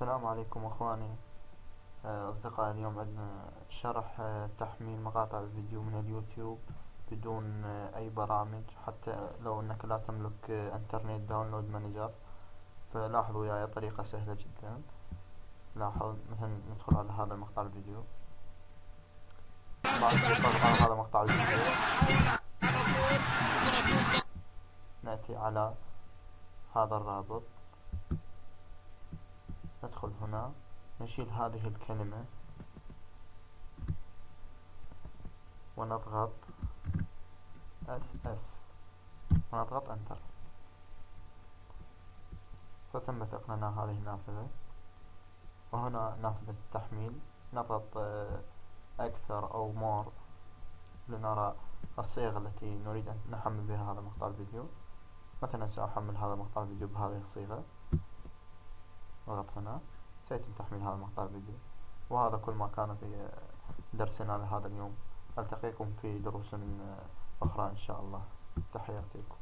السلام عليكم أخواني. آه، اصدقائي اليوم عندنا شرح آه، تحميل مقاطع الفيديو من اليوتيوب بدون آه، أي برامج حتى لو إنك لا تملك Internet Download Manager. فلاحظوا وياي طريقة سهلة جدا. لاحظ مثلا ندخل على هذا المقطع الفيديو. بعد على هذا مقطع الفيديو نأتي على هذا الرابط. ندخل هنا. نشيل هذه الكلمة. ونضغط SS ونضغط enter فتم فتح إلنا هذه النافذة. وهنا نافذة التحميل. نضغط آه، أكثر أو more لنرى الصيغة التي نريد أن نحمل بها هذا مقطع الفيديو. مثلا سأحمل هذا مقطع الفيديو بهذه الصيغة. اضغط هنا. سيتم تحميل هذا المقطع الفيديو. وهذا كل ما كان في درسنا لهذا اليوم. ألتقيكم في دروس أخرى إن شاء الله. تحياتي لكم.